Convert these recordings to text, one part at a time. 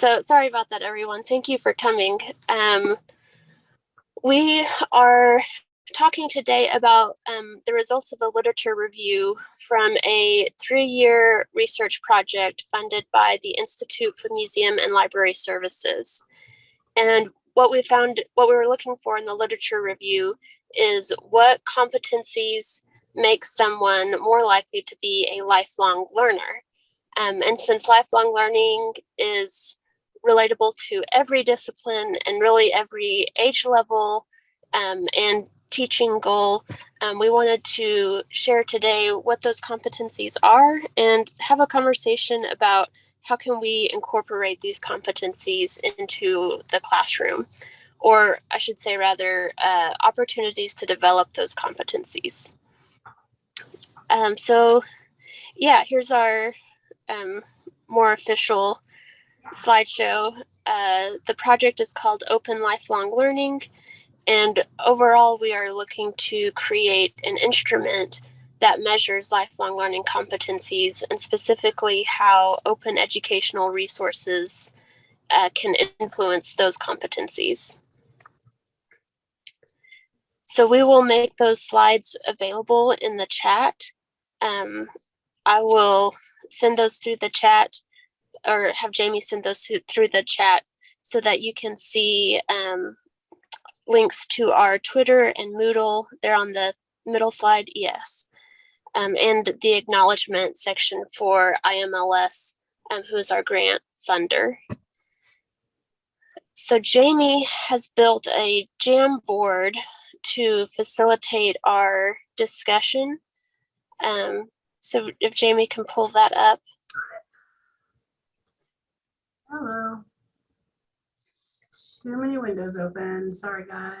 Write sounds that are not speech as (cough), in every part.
So sorry about that, everyone. Thank you for coming. Um, we are talking today about um, the results of a literature review from a three-year research project funded by the Institute for Museum and Library Services. And what we found, what we were looking for in the literature review is what competencies make someone more likely to be a lifelong learner. Um, and since lifelong learning is relatable to every discipline and really every age level um, and teaching goal, um, we wanted to share today what those competencies are and have a conversation about how can we incorporate these competencies into the classroom or I should say rather uh, opportunities to develop those competencies. Um, so yeah, here's our um, more official slideshow. Uh, the project is called Open Lifelong Learning. And overall, we are looking to create an instrument that measures lifelong learning competencies and specifically how open educational resources uh, can influence those competencies. So we will make those slides available in the chat. Um, I will send those through the chat or have Jamie send those through the chat so that you can see um, links to our Twitter and Moodle. They're on the middle slide, yes. Um, and the acknowledgement section for IMLS, um, who is our grant funder. So Jamie has built a Jamboard to facilitate our discussion. Um, so if Jamie can pull that up. Hello. Too many windows open. Sorry, guys.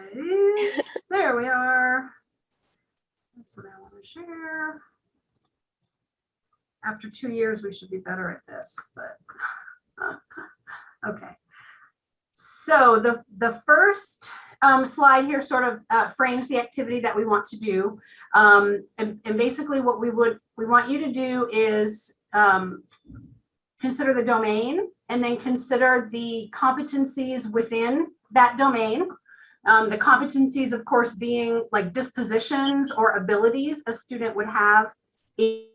(laughs) there we are. That's what I want to share. After two years, we should be better at this, but (laughs) okay. So the, the first um, slide here sort of uh, frames the activity that we want to do. Um, and, and, basically what we would, we want you to do is um, consider the domain and then consider the competencies within that domain. Um, the competencies, of course, being like dispositions or abilities a student would have in,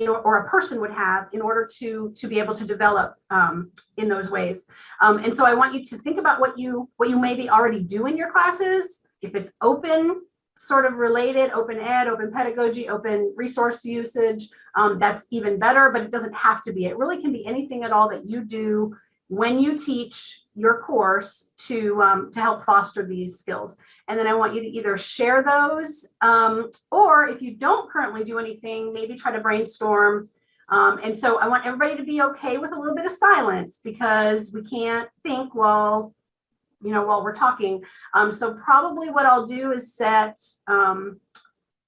or a person would have in order to to be able to develop um, in those ways. Um, and so I want you to think about what you what you maybe already do in your classes. If it's open sort of related, open ed, open pedagogy, open resource usage, um, that's even better, but it doesn't have to be. It really can be anything at all that you do when you teach your course to, um, to help foster these skills. And then I want you to either share those, um, or if you don't currently do anything, maybe try to brainstorm. Um, and so I want everybody to be okay with a little bit of silence because we can't think while, you know, while we're talking. Um, so probably what I'll do is set um,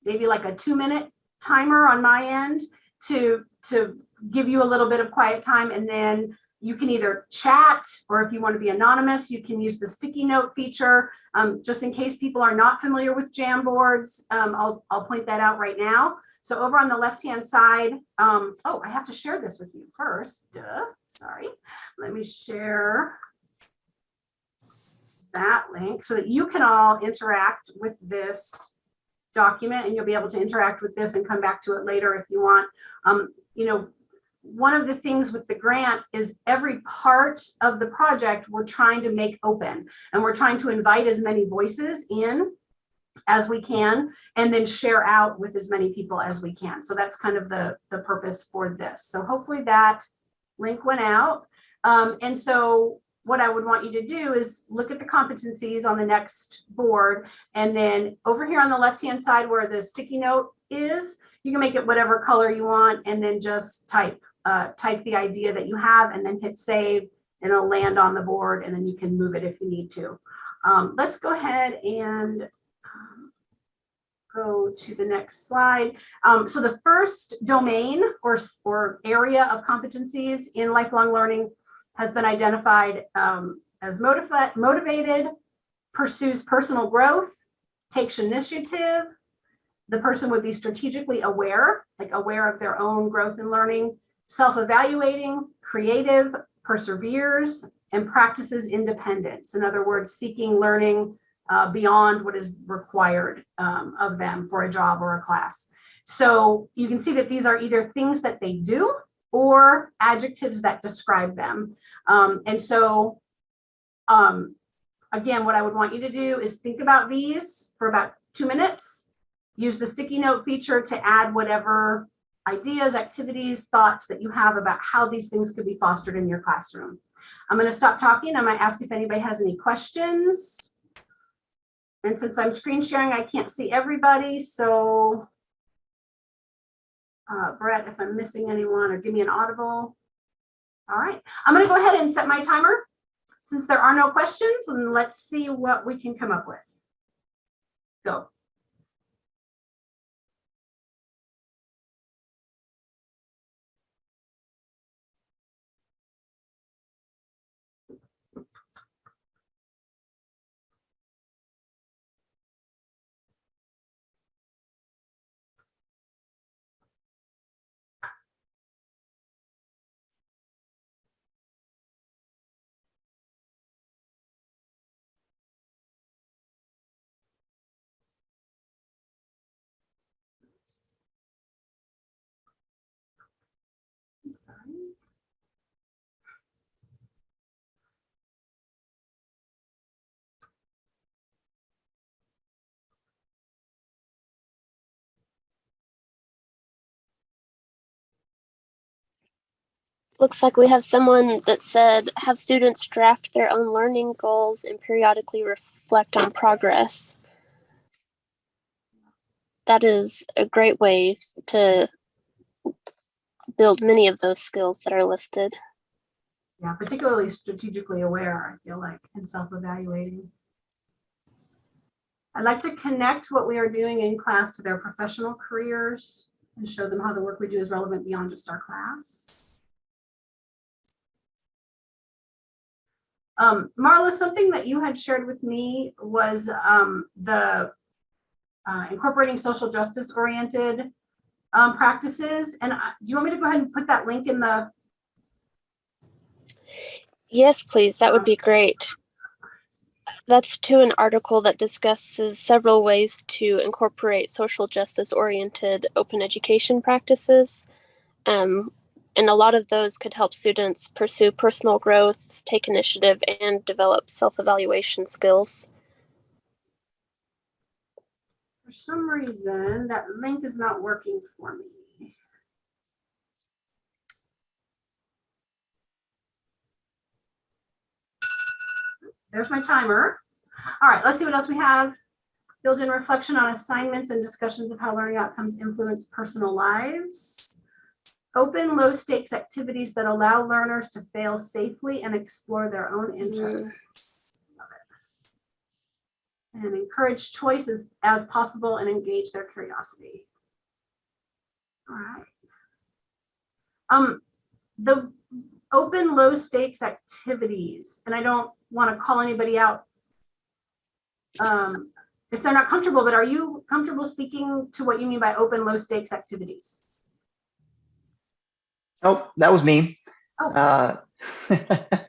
maybe like a two minute timer on my end to, to give you a little bit of quiet time and then you can either chat or if you want to be anonymous, you can use the sticky note feature. Um, just in case people are not familiar with Jamboards, um, I'll, I'll point that out right now. So over on the left-hand side, um, oh, I have to share this with you first. Duh, sorry. Let me share that link so that you can all interact with this document and you'll be able to interact with this and come back to it later if you want. Um, you know, one of the things with the grant is every part of the project we're trying to make open and we're trying to invite as many voices in as we can and then share out with as many people as we can. So that's kind of the, the purpose for this. So hopefully that link went out. Um, and so what I would want you to do is look at the competencies on the next board. And then over here on the left-hand side where the sticky note is, you can make it whatever color you want and then just type, uh, type the idea that you have and then hit save and it'll land on the board and then you can move it if you need to. Um, let's go ahead and um, go to the next slide. Um, so the first domain or, or area of competencies in lifelong learning has been identified um, as motiva motivated, pursues personal growth, takes initiative. The person would be strategically aware, like aware of their own growth and learning, self-evaluating, creative, perseveres, and practices independence. In other words, seeking learning uh, beyond what is required um, of them for a job or a class. So you can see that these are either things that they do or adjectives that describe them. Um, and so, um, again, what I would want you to do is think about these for about two minutes. Use the sticky note feature to add whatever ideas, activities, thoughts that you have about how these things could be fostered in your classroom. I'm going to stop talking. I might ask if anybody has any questions. And since I'm screen sharing, I can't see everybody. So uh, Brett, if I'm missing anyone or give me an audible. All right, I'm going to go ahead and set my timer since there are no questions and let's see what we can come up with. Go. Looks like we have someone that said have students draft their own learning goals and periodically reflect on progress. That is a great way to build many of those skills that are listed. Yeah, particularly strategically aware, I feel like, and self-evaluating. I'd like to connect what we are doing in class to their professional careers and show them how the work we do is relevant beyond just our class. Um, Marla, something that you had shared with me was um, the uh, incorporating social justice oriented um, practices. And I- do you want me to go ahead and put that link in the, Yes, please. That would be great. That's to an article that discusses several ways to incorporate social justice oriented open education practices. Um, and a lot of those could help students pursue personal growth, take initiative, and develop self evaluation skills. For some reason, that link is not working for me. There's my timer. All right, let's see what else we have. Build in reflection on assignments and discussions of how learning outcomes influence personal lives. Open low stakes activities that allow learners to fail safely and explore their own interests. Love it. And encourage choices as possible and engage their curiosity. All right. Um, the open low stakes activities, and I don't want to call anybody out um, if they're not comfortable, but are you comfortable speaking to what you mean by open low stakes activities? Oh, that was me. Oh. Uh, (laughs)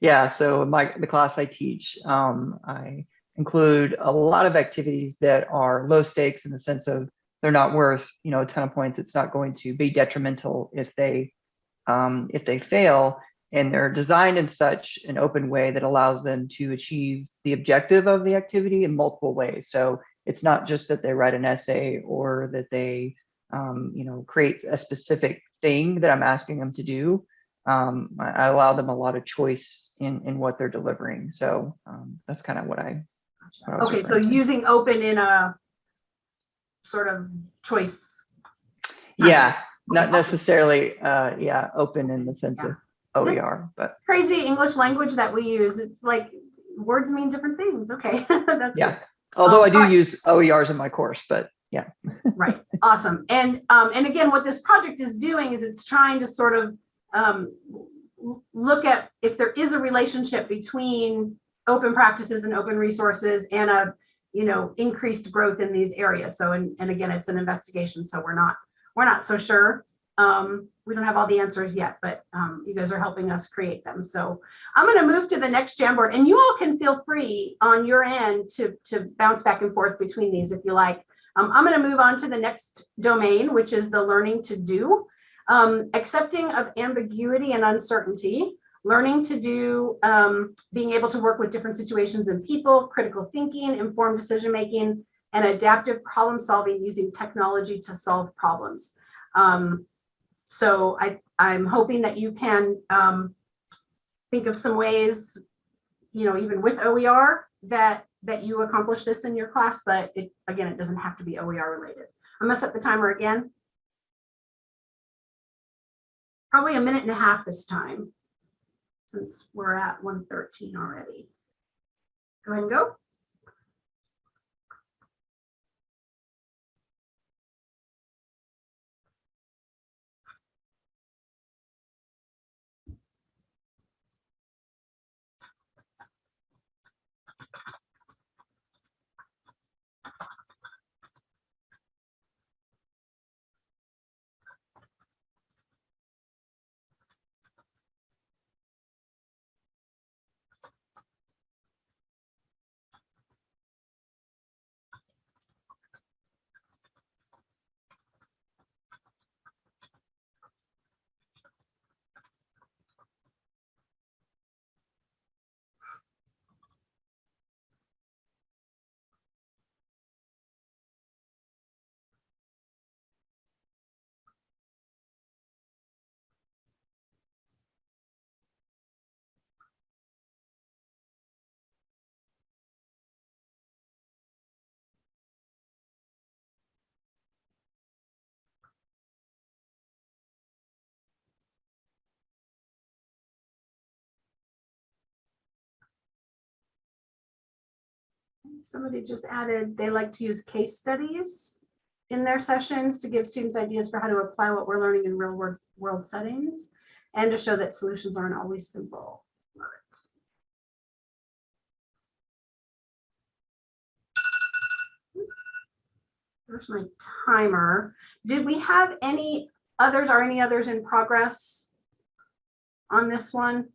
yeah, so my the class I teach, um, I include a lot of activities that are low stakes in the sense of they're not worth you know a ton of points. It's not going to be detrimental if they um, if they fail, and they're designed in such an open way that allows them to achieve the objective of the activity in multiple ways. So it's not just that they write an essay or that they um, you know create a specific thing that I'm asking them to do. Um, I, I allow them a lot of choice in in what they're delivering. So um, that's kind of what I. Okay, so using open in a sort of choice. Yeah, not necessarily. Uh, yeah, open in the sense Yeah. of This- OER, but Crazy English language that we use. It's like words mean different things. Okay, (laughs) that's yeah. good. Although I Um, do alright. use OERs in my course, but yeah, (laughs) Right, awesome. And, um, and again, what this project is doing is it's trying to sort of, um, look at if there is a relationship between open practices and open resources and a, you know, increased growth in these areas. So, and, and again, it's an investigation, so we're not, we're not so sure. Um, we don't have all the answers yet, but um, you guys are helping us create them. So I'm going to move to the next Jamboard and you all can feel free on your end to, to bounce back and forth between these if you like. Um, I'm going to move on to the next domain, which is the learning to do. Um, accepting of ambiguity and uncertainty, learning to do, um, being able to work with different situations and people, critical thinking, informed decision making, and adaptive problem solving using technology to solve problems. Um, so I, I'm hoping that you can um, think of some ways, you know, even with OER that that you accomplish this in your class, but it again, it doesn't have to be OER related. I'm gonna set the timer again. Probably a minute and a half this time, since we're at 113 already. Go ahead and go. Somebody just added, they like to use case studies in their sessions to give students ideas for how to apply what we're learning in real world, world settings and to show that solutions aren't always simple. There's my timer. Did we have any others Are any others in progress on this one?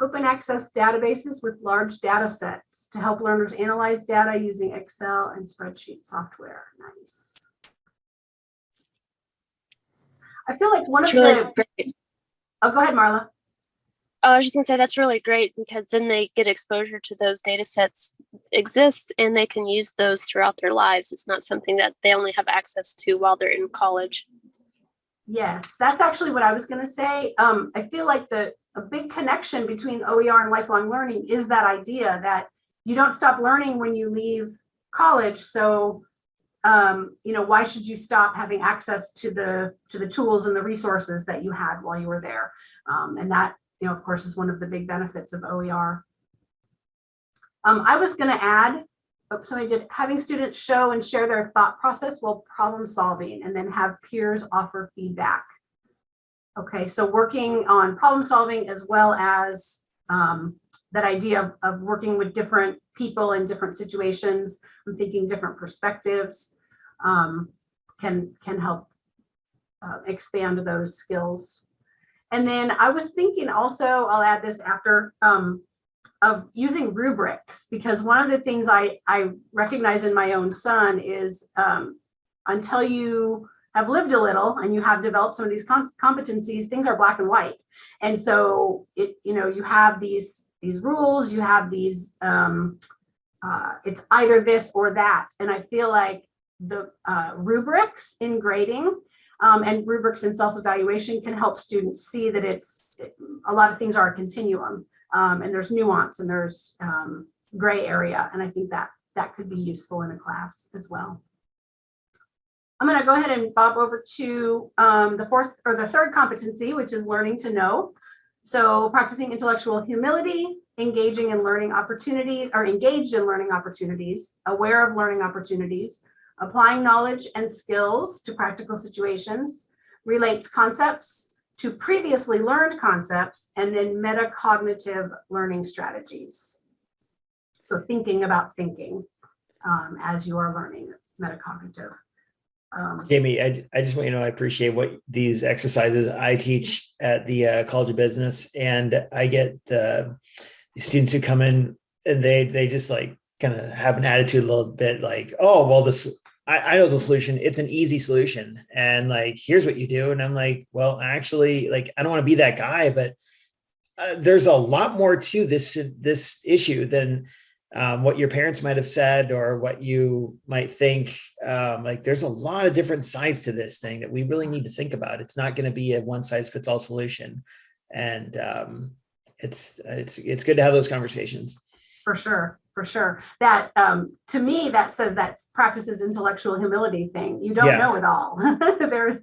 Open access databases with large data sets to help learners analyze data using Excel and spreadsheet software. Nice. I feel like one of really the, great. oh, go ahead, Marla. Oh, I was just gonna say that's really great because then they get exposure to those data sets exist and they can use those throughout their lives. It's not something that they only have access to while they're in college. Yes, that's actually what I was going to say. Um, I feel like the a big connection between OER and lifelong learning is that idea that you don't stop learning when you leave college. So, um, you know, why should you stop having access to the to the tools and the resources that you had while you were there? Um, and that, you know, of course, is one of the big benefits of OER. Um, I was going to add oh, somebody did having students show and share their thought process while problem solving and then have peers offer feedback. Okay, so working on problem solving as well as um, that idea of, of working with different people in different situations and thinking different perspectives um, can, can help uh, expand those skills. And then I was thinking also, I'll add this after, um, of using rubrics because one of the things I, I recognize in my own son is um, until you have lived a little and you have developed some of these com competencies, things are black and white. And so it, you know, you have these these rules, you have these, um, uh, it's either this or that. And I feel like the uh, rubrics in grading um, and rubrics in self-evaluation can help students see that it's a lot of things are a continuum um, and there's nuance and there's um, gray area. And I think that that could be useful in a class as well. I'm going to go ahead and bob over to um, the fourth or the third competency, which is learning to know. So practicing intellectual humility, engaging in learning opportunities or engaged in learning opportunities, aware of learning opportunities, applying knowledge and skills to practical situations, relates concepts to previously learned concepts, and then metacognitive learning strategies. So thinking about thinking um, as you are learning. it's metacognitive. Um, Jamie, I, I just want you to know, I appreciate what these exercises I teach at the uh, College of Business and I get the, the students who come in and they, they just like kind of have an attitude a little bit like, oh, well, this, I, I know the solution. It's an easy solution. And like, here's what you do. And I'm like, well, actually, like, I don't want to be that guy, but uh, there's a lot more to this, this issue than um, what your parents might have said or what you might think. Um, like there's a lot of different sides to this thing that we really need to think about. It's not going to be a one size fits all solution. And um, it's, it's, it's good to have those conversations. For sure, for sure. That, um, to me, that says that practices intellectual humility thing. You don't Yeah. know it all. (laughs) There's,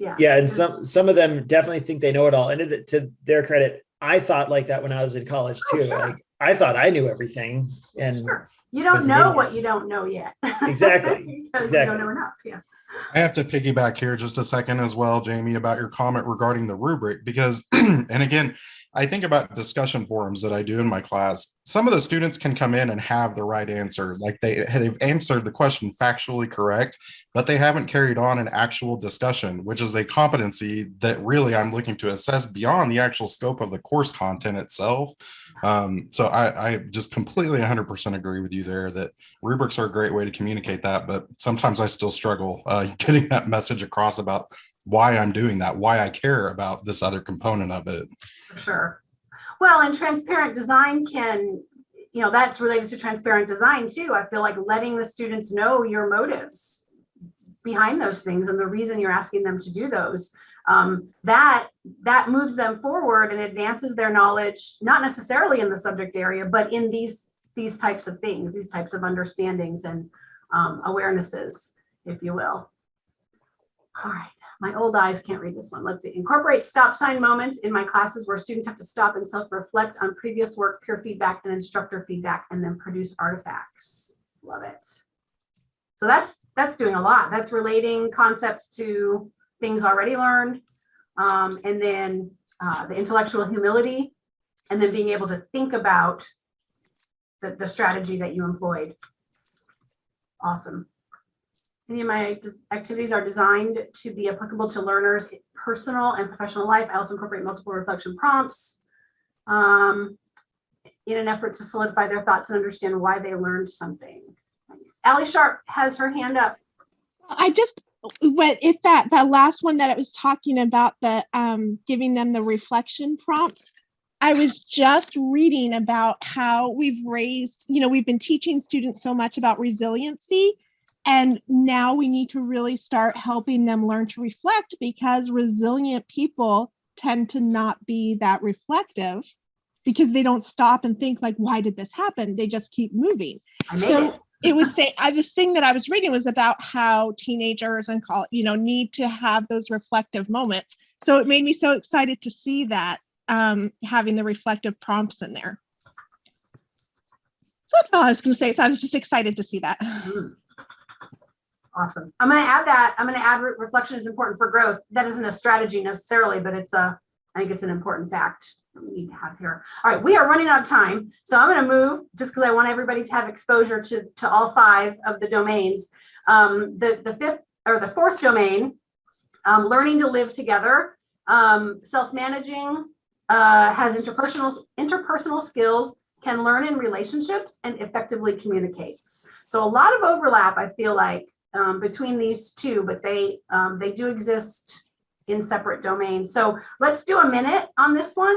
yeah. Yeah. And some, some of them definitely think they know it all. And to, to their credit, I thought like that when I was in college Oh, too. sure. Like I thought I knew everything and Sure. You don't know what you don't know yet. (laughs) Exactly, (laughs) Because you don't exactly. know enough, yeah. I have to piggyback here just a second as well, Jamie, about your comment regarding the rubric, because, (clears throat) and again, I think about discussion forums that I do in my class. Some of the students can come in and have the right answer, like they, they've answered the question factually correct, but they haven't carried on an actual discussion, which is a competency that really I'm looking to assess beyond the actual scope of the course content itself. Um, so I, I just completely 100% agree with you there that rubrics are a great way to communicate that, but sometimes I still struggle uh, (laughs) getting that message across about why I'm doing that, why I care about this other component of it. For sure. Well, and transparent design can, you know, that's related to transparent design too. I feel like letting the students know your motives behind those things and the reason you're asking them to do those. Um, that that moves them forward and advances their knowledge, not necessarily in the subject area, but in these these types of things, these types of understandings and um, awarenesses, if you will. All right my old eyes can't read this one. Let's see. Incorporate stop sign moments in my classes where students have to stop and self-reflect on previous work, peer feedback, and instructor feedback, and then produce artifacts. Love it. So that's that's doing a lot. That's relating concepts to things already learned, um, and then uh, the intellectual humility, and then being able to think about the, the strategy that you employed. Awesome. Any of my activities are designed to be applicable to learners' personal and professional life. I also incorporate multiple reflection prompts um, in an effort to solidify their thoughts and understand why they learned something. Nice. Ally Sharp has her hand up. I just went if that that last one that it was talking about the um giving them the reflection prompts. I was just reading about how we've raised, you know, we've been teaching students so much about resiliency and now we need to really start helping them learn to reflect because resilient people tend to not be that reflective because they don't stop and think like why did this happen? They just keep moving I So. It was saying I, this thing that I was reading was about how teenagers and call you know need to have those reflective moments. So it made me so excited to see that um, having the reflective prompts in there. So that's all I was going to say. So I was just excited to see that. Mm. Awesome. I'm going to add that. I'm going to add re- reflection is important for growth. That isn't a strategy necessarily, but it's a, I think it's an important fact we need to have here. All right, we are running out of time. So I'm going to move just because I want everybody to have exposure to, to all five of the domains. Um, the, the fifth or the fourth domain, um, learning to live together, um, self-managing, uh, has interpersonal, interpersonal skills, can learn in relationships and effectively communicates. So a lot of overlap, I feel like, um, between these two, but they um, they do exist in separate domains. So let's do a minute on this one.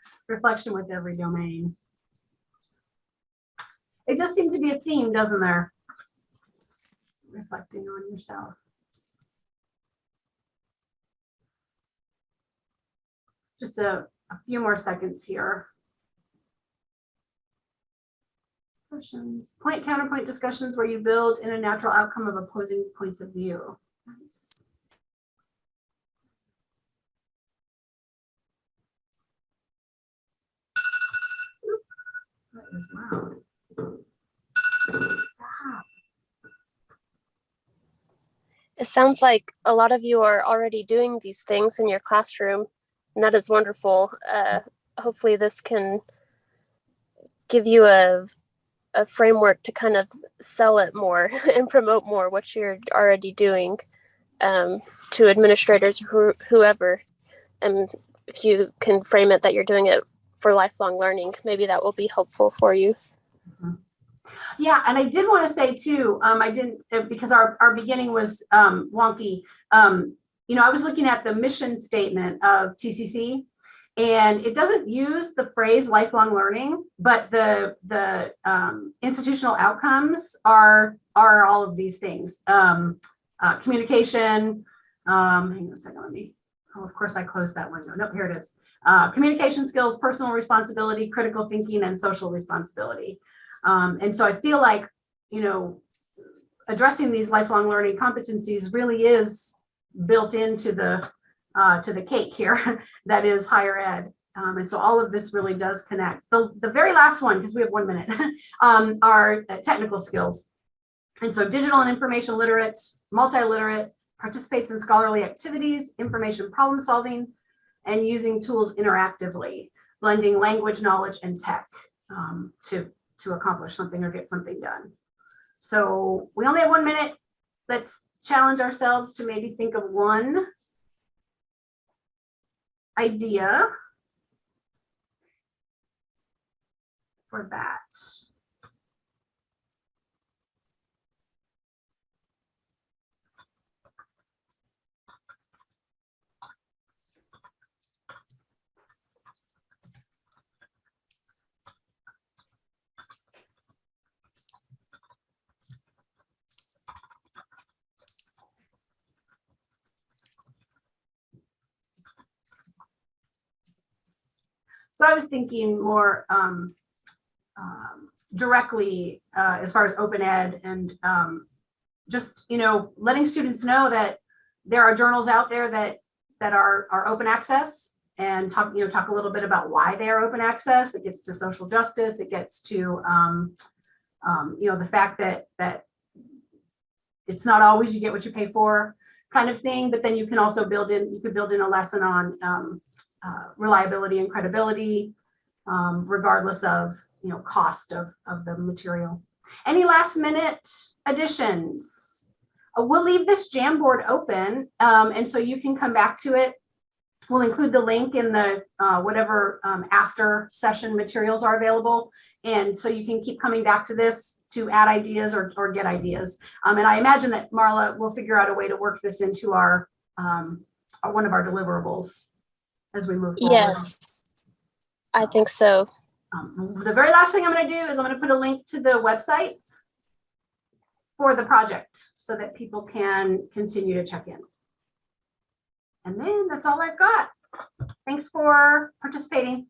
reflection with every domain. It does seem to be a theme, doesn't there? Reflecting on yourself. Just a, a few more seconds here. Discussions. Point counterpoint discussions where you build in a natural outcome of opposing points of view. Nice. That is loud. Stop. It sounds like a lot of you are already doing these things in your classroom, and that is wonderful. Uh, hopefully, this can give you a a framework to kind of sell it more (laughs) and promote more what you're already doing um, to administrators, who, whoever. And if you can frame it that you're doing it for lifelong learning, maybe that will be helpful for you. Yeah, and I did want to say too, um, I didn't, uh, because our, our beginning was, um, wonky. Um, you know, I was looking at the mission statement of TCC and it doesn't use the phrase lifelong learning, but the, the, um, institutional outcomes are, are all of these things. Um, uh, communication, um, hang on a second, let me, oh, of course I closed that window. Nope, here it is. Uh, communication skills, personal responsibility, critical thinking, and social responsibility. Um, and so I feel like, you know, addressing these lifelong learning competencies really is built into the uh, to the cake here (laughs) that is higher ed. Um, and so all of this really does connect. The, the very last one, because we have one minute, (laughs) um, are uh, technical skills. And so digital and information literate, multi-literate, participates in scholarly activities, information problem solving, and using tools interactively, blending language, knowledge, and tech um, to to accomplish something or get something done. So we only have one minute. Let's challenge ourselves to maybe think of one idea for that. So I was thinking more um, um, directly uh, as far as open ed and um, just, you know, letting students know that there are journals out there that that are, are open access and talk, you know, talk a little bit about why they are open access. It gets to social justice. It gets to, um, um, you know, the fact that that it's not always you get what you pay for kind of thing, but then you can also build in, you could build in a lesson on um, uh, reliability and credibility, um, regardless of you know cost of, of the material. Any last minute additions? Uh, we'll leave this Jamboard open, um, and so you can come back to it. We'll include the link in the uh, whatever um, after session materials are available, and so you can keep coming back to this to add ideas or, or get ideas. Um, and I imagine that Marla will figure out a way to work this into our, um, our one of our deliverables as we move forward. Yes, I think so. um, the very last thing I'm going to do is I'm going to put a link to the website for the project so that people can continue to check in. And then that's all I've got. Thanks for participating.